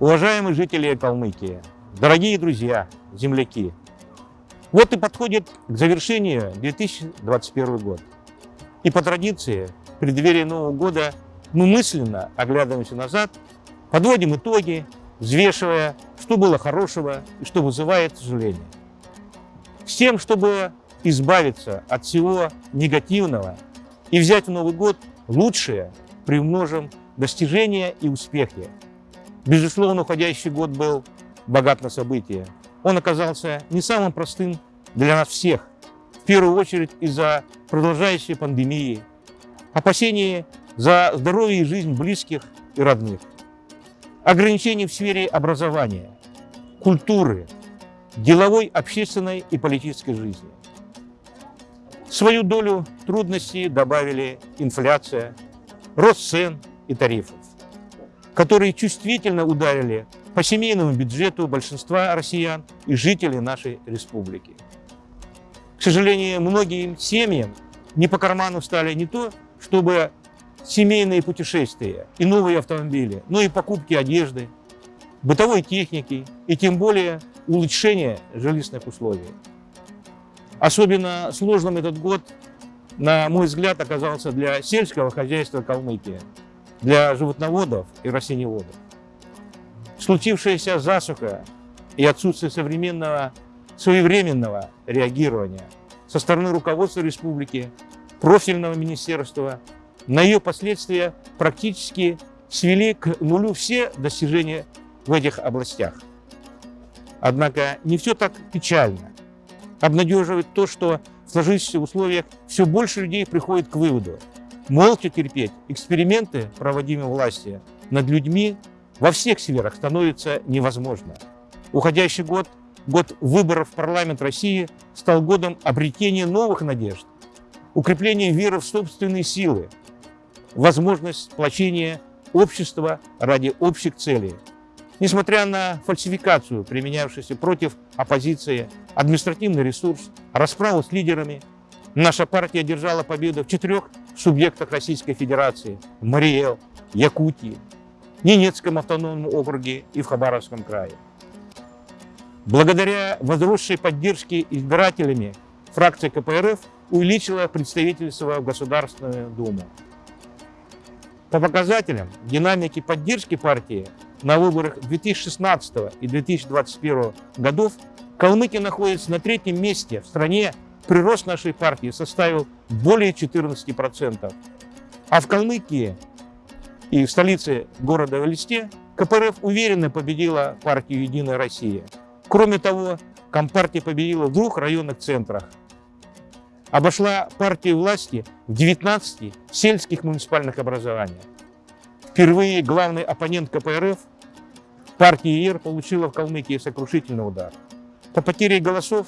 Уважаемые жители Калмыкии, дорогие друзья, земляки, вот и подходит к завершению 2021 год. И по традиции, в преддверии Нового года, мы мысленно оглядываемся назад, подводим итоги, взвешивая, что было хорошего и что вызывает сожаление. С тем, чтобы избавиться от всего негативного и взять в Новый год лучшее, приумножим достижения и успехи. Безусловно, уходящий год был богат на события. Он оказался не самым простым для нас всех, в первую очередь из-за продолжающей пандемии, опасений за здоровье и жизнь близких и родных, ограничений в сфере образования, культуры, деловой, общественной и политической жизни. Свою долю трудностей добавили инфляция, рост цен и тарифов, которые чувствительно ударили по семейному бюджету большинства россиян и жителей нашей республики. К сожалению, многим семьям не по карману стали не то, чтобы семейные путешествия и новые автомобили, но и покупки одежды, бытовой техники и тем более улучшение жилищных условий. Особенно сложным этот год, на мой взгляд, оказался для сельского хозяйства Калмыкии, для животноводов и растениеводов. Случившаяся засуха и отсутствие современного своевременного реагирования со стороны руководства республики, профильного министерства, на ее последствия практически свели к нулю все достижения в этих областях. Однако не все так печально. Обнадеживает то, что в сложившихся условиях все больше людей приходит к выводу. Молча терпеть эксперименты, проводимые властью, над людьми во всех сферах становится невозможно. Уходящий год, год выборов в парламент России, стал годом обретения новых надежд, укрепления веры в собственные силы, возможность сплочения общества ради общих целей – Несмотря на фальсификацию, применявшуюся против оппозиции, административный ресурс, расправу с лидерами, наша партия одержала победу в четырех субъектах Российской Федерации – Мариэл, Якутии, Ненецком автономном округе и в Хабаровском крае. Благодаря возросшей поддержке избирателями фракция КПРФ увеличила представительство в Государственную Думу. По показателям динамики поддержки партии на выборах 2016 и 2021 годов Калмыкия находится на третьем месте в стране. Прирост нашей партии составил более 14%. А в Калмыкии и в столице города Элисте КПРФ уверенно победила партию «Единая Россия». Кроме того, Компартия победила в двух районных центрах. Обошла партию власти в 19 сельских муниципальных образованиях. Впервые главный оппонент КПРФ, партия ИР, получила в Калмыкии сокрушительный удар. По потере голосов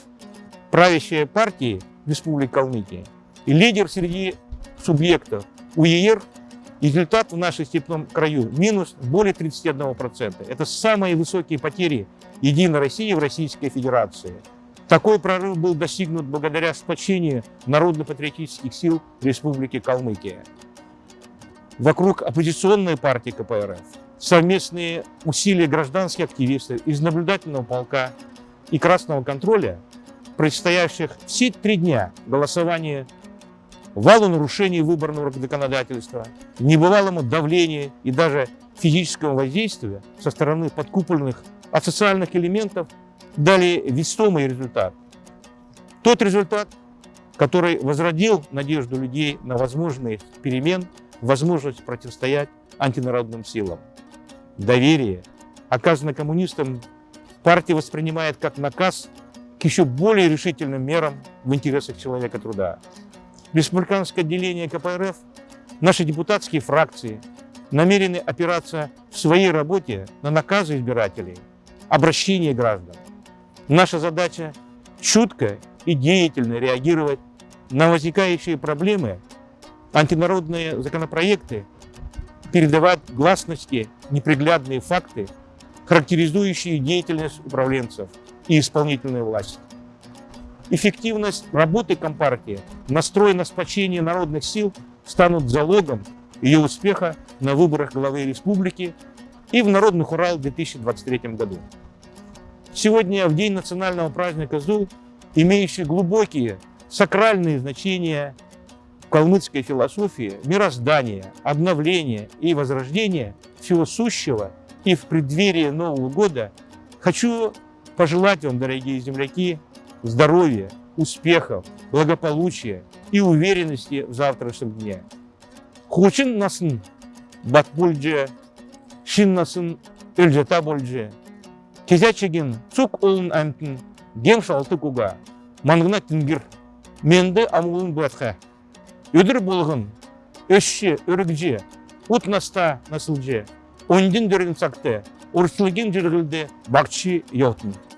правящая партии Республики Калмыкия и лидер среди субъектов УЕР, результат в нашем степном краю минус более 31%. Это самые высокие потери Единой России в Российской Федерации. Такой прорыв был достигнут благодаря сплочению народно-патриотических сил Республики Калмыкия вокруг оппозиционной партии КПРФ, совместные усилия гражданских активистов из наблюдательного полка и красного контроля, предстоящих все три дня голосования, валу нарушений выборного законодательства, небывалому давлению и даже физического воздействия со стороны подкупленных асоциальных элементов дали весомый результат. Тот результат, который возродил надежду людей на возможные перемен возможность противостоять антинародным силам. Доверие, оказанное коммунистам, партия воспринимает как наказ к еще более решительным мерам в интересах человека труда. Республиканское отделение КПРФ, наши депутатские фракции намерены опираться в своей работе на наказы избирателей, обращение граждан. Наша задача – чутко и деятельно реагировать на возникающие проблемы антинародные законопроекты передавать гласности неприглядные факты, характеризующие деятельность управленцев и исполнительной власти. Эффективность работы Компартии, настрой на сплочение народных сил станут залогом ее успеха на выборах главы республики и в Народный Урал в 2023 году. Сегодня, в день национального праздника ЗУ, имеющий глубокие сакральные значения калмыцкой философии, мироздания, обновления и возрождения всего сущего и в преддверии Нового года, хочу пожелать вам, дорогие земляки, здоровья, успехов, благополучия и уверенности в завтрашнем дне. Хучин насын бат бульже, шин насын өлжета бульже. Кезячеген цук олын антын гем шалты куга, мангына тингир, менді амулын батха. Өдір болғын, өшші, өрігже, ут наста насылже, ондин дөрін сақты, өршілген жүргілді бақчы егетін